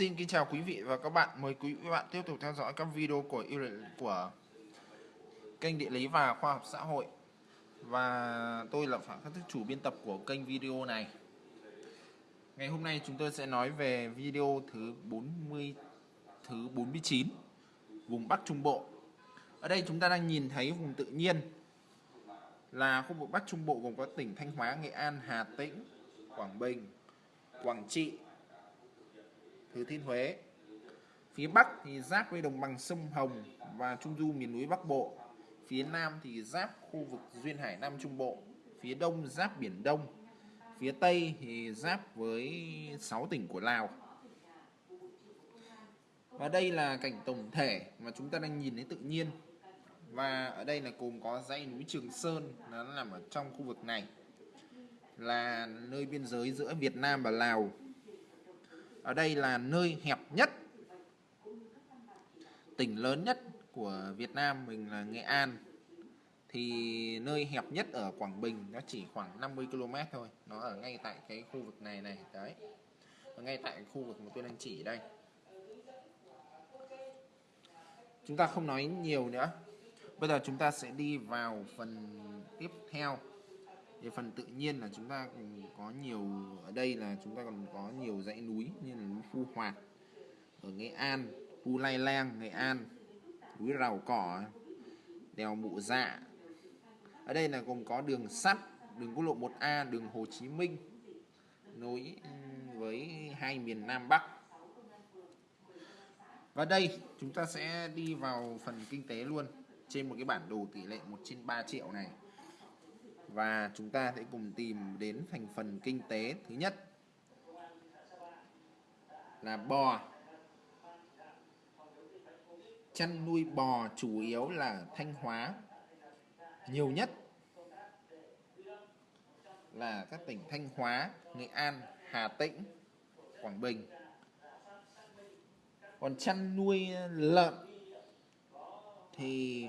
Xin kính chào quý vị và các bạn. Mời quý vị và bạn tiếp tục theo dõi các video của của kênh địa lý và khoa học xã hội. Và tôi là Phạm Khắc Thức chủ biên tập của kênh video này. Ngày hôm nay chúng tôi sẽ nói về video thứ 40 thứ 49 vùng Bắc Trung Bộ. Ở đây chúng ta đang nhìn thấy vùng tự nhiên là khu vực Bắc Trung Bộ gồm có tỉnh Thanh Hóa, Nghệ An, Hà Tĩnh, Quảng Bình, Quảng Trị, Thừa Thiên Huế. Phía Bắc thì giáp với đồng bằng sông Hồng và Trung Du miền núi Bắc Bộ. Phía Nam thì giáp khu vực Duyên Hải Nam Trung Bộ. Phía Đông giáp Biển Đông. Phía Tây thì giáp với 6 tỉnh của Lào. Và đây là cảnh tổng thể mà chúng ta đang nhìn thấy tự nhiên. Và ở đây là gồm có dãy núi Trường Sơn, nó nằm ở trong khu vực này, là nơi biên giới giữa Việt Nam và Lào ở đây là nơi hẹp nhất, tỉnh lớn nhất của Việt Nam mình là Nghệ An. Thì nơi hẹp nhất ở Quảng Bình nó chỉ khoảng 50 km thôi. Nó ở ngay tại cái khu vực này này, đấy. Ở ngay tại khu vực mà tôi đang chỉ đây. Chúng ta không nói nhiều nữa. Bây giờ chúng ta sẽ đi vào phần tiếp theo thì phần tự nhiên là chúng ta có nhiều ở đây là chúng ta còn có nhiều dãy núi như là núi Phu Hoạt ở Nghệ An, Phu Lai Lang, Nghệ An, núi Rào Cỏ, đèo Mụ Dạ. Ở đây là gồm có đường sắt, đường quốc lộ 1A, đường Hồ Chí Minh nối với hai miền Nam Bắc. Và đây chúng ta sẽ đi vào phần kinh tế luôn trên một cái bản đồ tỷ lệ 1 trên 3 triệu này và chúng ta sẽ cùng tìm đến thành phần kinh tế thứ nhất là bò chăn nuôi bò chủ yếu là Thanh Hóa nhiều nhất là các tỉnh Thanh Hóa, Nghệ An, Hà Tĩnh, Quảng Bình. Còn chăn nuôi lợn thì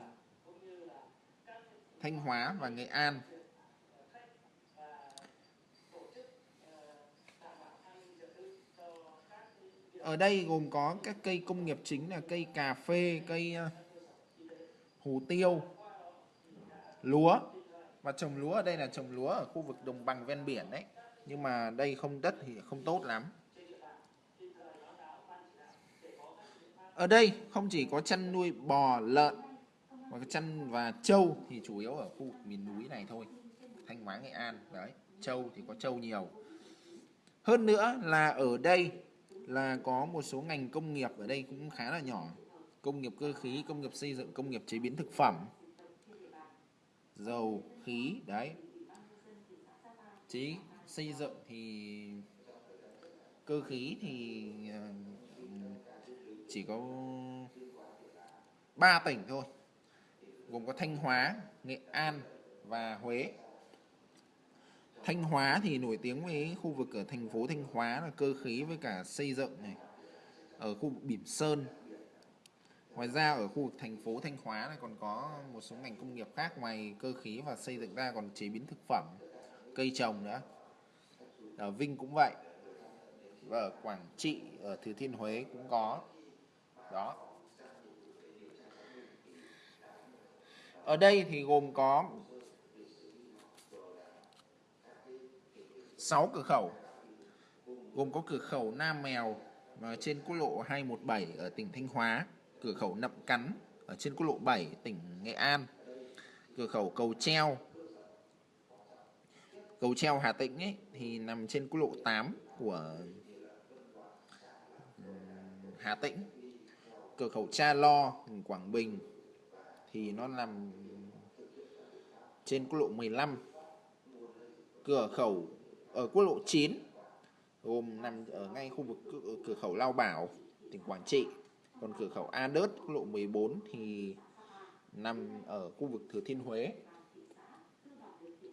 Thanh Hóa và Nghệ An Ở đây gồm có các cây công nghiệp chính là cây cà phê, cây ờ, hủ hồ tiêu, lúa. Và trồng lúa ở đây là trồng lúa ở khu vực đồng bằng ven biển đấy. Nhưng mà đây không đất thì không tốt lắm. Ở đây không chỉ có chăn nuôi bò, lợn và chăn và trâu thì chủ yếu ở khu vực miền núi này thôi. Thanh Hóa, Nghệ An. Đấy, trâu thì có trâu nhiều. Hơn nữa là ở đây là có một số ngành công nghiệp ở đây cũng khá là nhỏ. Công nghiệp cơ khí công nghiệp xây dựng công nghiệp chế biến thực phẩm dầu khí đấy. Chế xây dựng thì cơ khí thì ờ, chỉ có 3 tỉnh thôi gồm có Thanh Hóa, Nghệ An và Huế. Thanh Hóa thì nổi tiếng với khu vực ở thành phố Thanh Hóa là cơ khí với cả xây dựng này, ở khu vực Bỉm Sơn. Ngoài ra ở khu vực thành phố Thanh Hóa này còn có một số ngành công nghiệp khác ngoài cơ khí và xây dựng ra còn chế biến thực phẩm, cây trồng nữa. Ở Vinh cũng vậy. Và ở Quảng Trị, ở Thừa Thiên Huế cũng có. Đó. Ở đây thì gồm có 6 cửa khẩu gồm có cửa khẩu Nam Mèo và trên quốc lộ 217 ở tỉnh Thanh Hóa, cửa khẩu Nậm Cắn ở trên quốc lộ 7 tỉnh Nghệ An, cửa khẩu Cầu Treo. Cầu Treo Hà Tĩnh ấy, thì nằm trên quốc lộ 8 của Hà Tĩnh. Cửa khẩu Cha Lo Quảng Bình thì nó nằm trên quốc lộ 15 cửa khẩu ở quốc lộ 9 gồm nằm ở ngay khu vực cửa khẩu Lao Bảo, tỉnh Quảng Trị. Còn cửa khẩu A Đớt, quốc lộ 14 thì nằm ở khu vực Thừa Thiên Huế.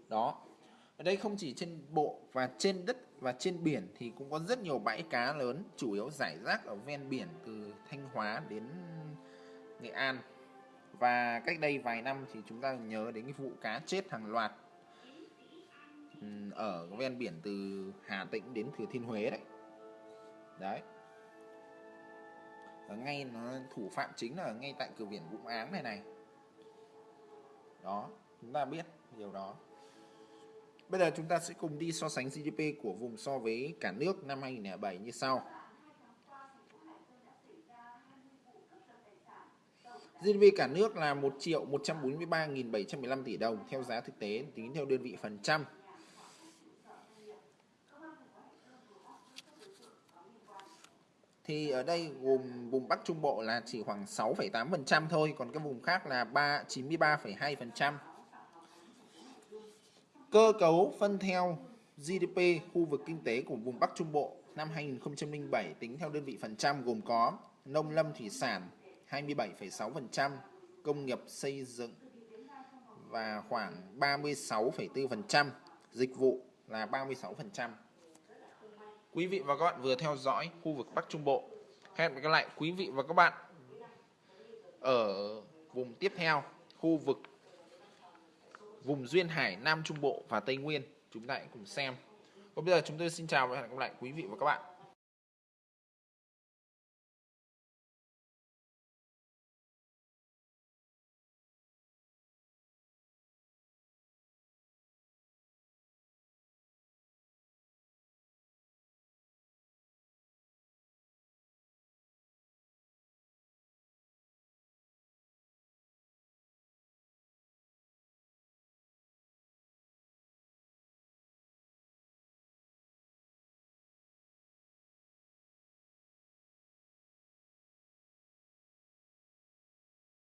Đó. Ở đây không chỉ trên bộ và trên đất và trên biển thì cũng có rất nhiều bãi cá lớn, chủ yếu giải rác ở ven biển từ Thanh Hóa đến Nghệ An. Và cách đây vài năm thì chúng ta nhớ đến cái vụ cá chết hàng loạt ở ven biển từ Hà Tĩnh đến Thừa Thiên Huế đấy. Đấy. Ở ngay nó, thủ phạm chính là ngay tại cửa biển Vũng Áng này này. Đó, chúng ta biết điều đó. Bây giờ chúng ta sẽ cùng đi so sánh GDP của vùng so với cả nước năm 2007 như sau. GDP cả nước là 1 triệu 143.715 tỷ đồng theo giá thực tế, tính theo đơn vị phần trăm. Thì ở đây gồm vùng Bắc Trung Bộ là chỉ khoảng 6,8% thôi, còn các vùng khác là 3 93,2%. Cơ cấu phân theo GDP khu vực kinh tế của vùng Bắc Trung Bộ năm 2007 tính theo đơn vị phần trăm gồm có nông lâm thủy sản 27,6%, công nghiệp xây dựng và khoảng 36,4%, dịch vụ là 36%. Quý vị và các bạn vừa theo dõi khu vực Bắc Trung Bộ. Hẹn gặp lại quý vị và các bạn ở vùng tiếp theo, khu vực vùng duyên hải Nam Trung Bộ và Tây Nguyên. Chúng ta hãy cùng xem. Còn bây giờ chúng tôi xin chào và hẹn gặp lại quý vị và các bạn.